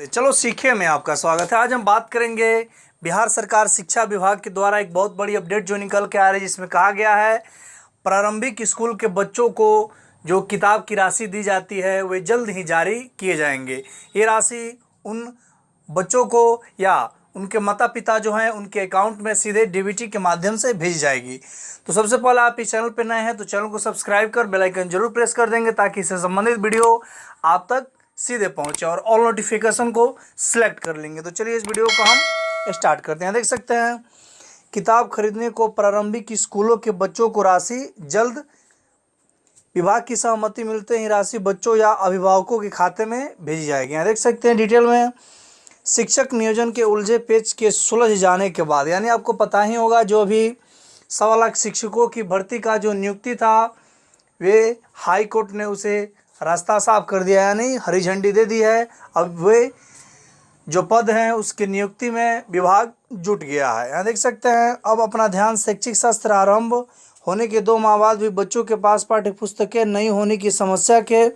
चलो सीखे में आपका स्वागत है। आज हम बात करेंगे बिहार सरकार शिक्षा विभाग के द्वारा एक बहुत बड़ी अपडेट जो निकल के आ रही है, जिसमें कहा गया है, प्रारंभिक स्कूल के बच्चों को जो किताब की राशि दी जाती है, वे जल्द ही जारी किए जाएँगे। ये राशि उन बच्चों को या उनके माता पिता जो हैं, उनके अकाउंट में सीधे डीबीटी के माध्यम से भेज जाएगी। तो सबसे पहले आप इस चैनल पर नए हैं तो चैनल को सब्सक्राइब कर, बेल आइकन ज़रूर प्रेस कर देंगे, ताकि इससे संबंधित वीडियो आप तक सीधे पहुँचे और ऑल नोटिफिकेशन को सिलेक्ट कर लेंगे। तो चलिए इस वीडियो को हम स्टार्ट करते हैं। देख सकते हैं, किताब खरीदने को प्रारंभिक स्कूलों के बच्चों को राशि जल्द विभाग की सहमति मिलते ही राशि बच्चों या अभिभावकों के खाते में भेजी जाएगी। यहाँ देख सकते हैं डिटेल में, शिक्षक नियोजन के उलझे पेच के सुलझ जाने के बाद, यानी आपको पता ही होगा जो अभी सवा लाख शिक्षकों की भर्ती का जो नियुक्ति था, वे हाई कोर्ट ने उसे रास्ता साफ़ कर दिया यानी हरी झंडी दे दी है। अब वे जो पद हैं, उसकी नियुक्ति में विभाग जुट गया है। यहाँ देख सकते हैं, अब अपना ध्यान शैक्षिक शास्त्र आरंभ होने के दो माह बाद भी बच्चों के पास पाठ्य पुस्तकें नहीं होने की समस्या के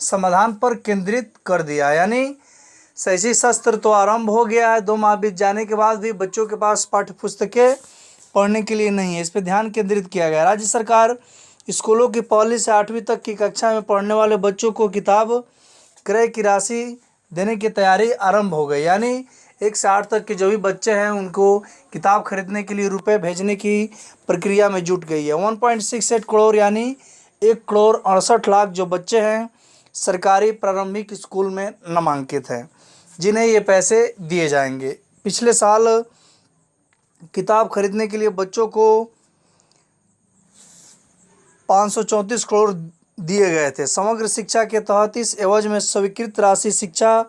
समाधान पर केंद्रित कर दिया यानी शैक्षिक शास्त्र तो आरंभ हो गया है, दो माह बीत जाने के बाद भी बच्चों के पास पाठ्य पुस्तकें पढ़ने के लिए नहीं है। इस पर ध्यान केंद्रित किया गया राज्य सरकार स्कूलों की पहली से आठवीं तक की कक्षा में पढ़ने वाले बच्चों को किताब क्रय की राशि देने की तैयारी आरंभ हो गई। यानी एक से आठ तक के जो भी बच्चे हैं, उनको किताब खरीदने के लिए रुपए भेजने की प्रक्रिया में जुट गई है। One point six eight crore, यानी एक करोड़ अड़सठ लाख जो बच्चे हैं, सरकारी प्रारंभिक स्कूल में नामांकित हैं, जिन्हें ये पैसे दिए जाएँगे। पिछले साल किताब खरीदने के लिए बच्चों को पाँच सौ चौंतीस करोड़ दिए गए थे। समग्र शिक्षा के तहत इस एवज में स्वीकृत राशि शिक्षा,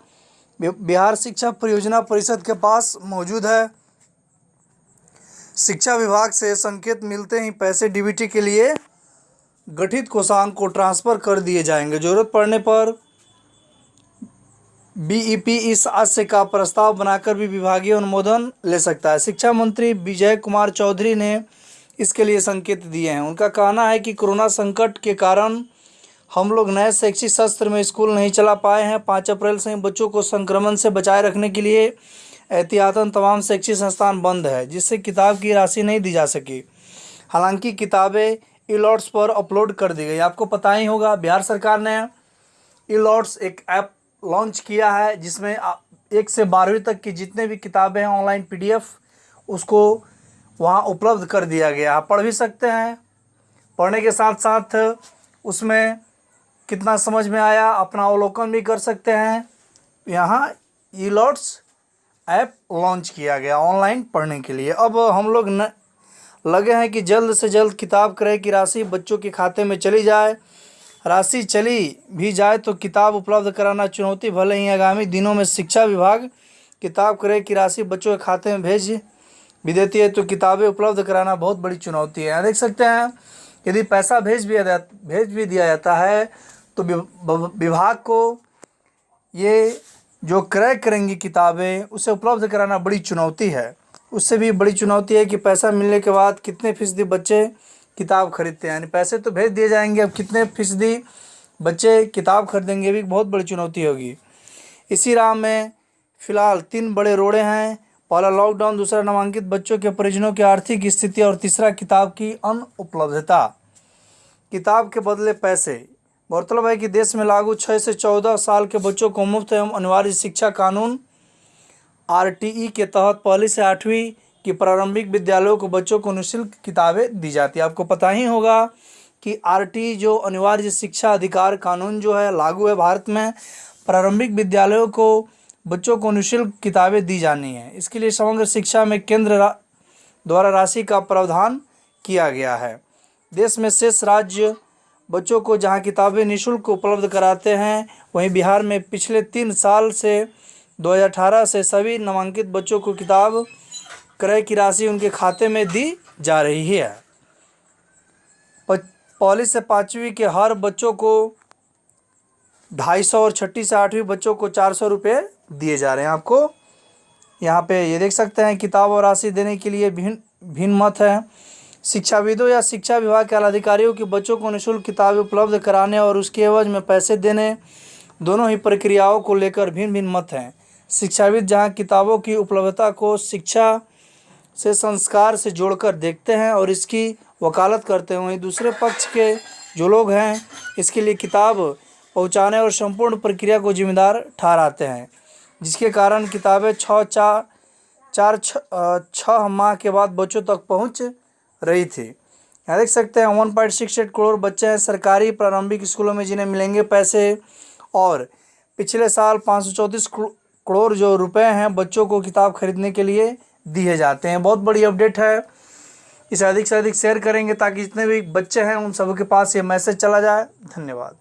बिहार शिक्षा परियोजना परिषद के पास मौजूद है। शिक्षा विभाग से संकेत मिलते ही पैसे डीबीटी के लिए गठित कोषांग को ट्रांसफ़र कर दिए जाएँगे। ज़रूरत पड़ने पर बीईपी इस आशय का प्रस्ताव बनाकर भी विभागीय अनुमोदन ले सकता है। शिक्षा मंत्री विजय कुमार चौधरी ने इसके लिए संकेत दिए हैं। उनका कहना है कि कोरोना संकट के कारण हम लोग नए शैक्षिक सत्र में स्कूल नहीं चला पाए हैं। पाँच अप्रैल से बच्चों को संक्रमण से बचाए रखने के लिए एहतियातन तमाम शैक्षिक संस्थान बंद है, जिससे किताब की राशि नहीं दी जा सकी। हालाँकि किताबें ई लॉट्स पर अपलोड कर दी गई। आपको पता ही होगा, बिहार सरकार ने ई लॉट्स एक ऐप लॉन्च किया है, जिसमें एक से बारहवीं तक की जितने भी किताबें हैं, ऑनलाइन पीडीएफ उसको वहाँ उपलब्ध कर दिया गया। आप पढ़ भी सकते हैं। पढ़ने के साथ साथ उसमें कितना समझ में आया, अपना अवलोकन भी कर सकते हैं। यहाँ ई लॉट्स ऐप लॉन्च किया गया ऑनलाइन पढ़ने के लिए। अब हम लोग न, लगे हैं कि जल्द से जल्द किताब क्रय की राशि बच्चों के खाते में चली जाए। राशि चली भी जाए तो किताब उपलब्ध कराना चुनौती भले ही आगामी दिनों में शिक्षा विभाग किताब क्रय की राशि बच्चों के खाते में भेज भी देती है तो किताबें उपलब्ध कराना बहुत बड़ी चुनौती है। यहाँ देख सकते हैं, यदि पैसा भेज भी भेज भी दिया जाता है तो विभाग को ये जो क्रय करेंगी किताबें, उसे उपलब्ध कराना बड़ी चुनौती है। उससे भी बड़ी चुनौती है कि पैसा मिलने के बाद कितने फ़ीसदी बच्चे किताब खरीदते हैं। यानी पैसे तो भेज दिए जाएँगे, अब कितने फ़ीसदी बच्चे किताब खरीदेंगे भी बहुत बड़ी चुनौती होगी। इसी राह में, फ़िलहाल तीन बड़े रोड़े हैं पहला लॉकडाउन, दूसरा नामांकित बच्चों के परिजनों की आर्थिक स्थिति और तीसरा किताब की अनुपलब्धता। किताब के बदले पैसे। गौरतलब है कि देश में लागू छः से चौदह साल के बच्चों को मुफ़्त एवं अनिवार्य शिक्षा कानून, आरटीई के तहत पहली से आठवीं की प्रारंभिक विद्यालयों को बच्चों को निःशुल्क किताबें दी जाती है। आपको पता ही होगा कि आरटीई जो अनिवार्य शिक्षा अधिकार कानून जो है, लागू है भारत में, प्रारंभिक विद्यालयों को बच्चों को निःशुल्क किताबें दी जानी है। इसके लिए समग्र शिक्षा में केंद्र रा, द्वारा राशि का प्रावधान किया गया है। देश में शेष राज्य बच्चों को जहाँ किताबें निःशुल्क उपलब्ध कराते हैं वहीं बिहार में पिछले तीन साल से 2018 से सभी नामांकित बच्चों को किताब क्रय की राशि उनके खाते में दी जा रही है। पहली से पाँचवीं के हर बच्चों को ढाई सौ और छठी से आठवीं बच्चों को चार सौ रुपये दिए जा रहे हैं आपको। यहाँ पे ये देख सकते हैं, किताब और राशि देने के लिए भिन्न भिन्न मत है। शिक्षाविदों या शिक्षा विभाग के अधिकारियों की बच्चों को निःशुल्क किताबें उपलब्ध कराने और उसके एवज में पैसे देने, दोनों ही प्रक्रियाओं को लेकर भिन्न भिन्न मत हैं। शिक्षाविद जहाँ किताबों की उपलब्धता को शिक्षा से संस्कार से जोड़कर देखते हैं और इसकी वकालत करते हैं, वहीं दूसरे पक्ष के जो लोग हैं, इसके लिए किताब पहुँचाने और संपूर्ण प्रक्रिया को जिम्मेदार ठहराते हैं। जिसके कारण किताबें छः चार चार छः माह के बाद बच्चों तक पहुँच रही थी। यहाँ देख सकते हैं one point six eight crore बच्चे हैं सरकारी प्रारंभिक स्कूलों में जिन्हें मिलेंगे पैसे। और पिछले साल पाँच सौ चौंतीस करोड़ जो रुपए हैं बच्चों को किताब खरीदने के लिए दिए जाते हैं। बहुत बड़ी अपडेट है। इसे अधिक से अधिक शेयर करेंगे ताकि जितने भी बच्चे हैं उन सबके पास ये मैसेज चला जाए। धन्यवाद।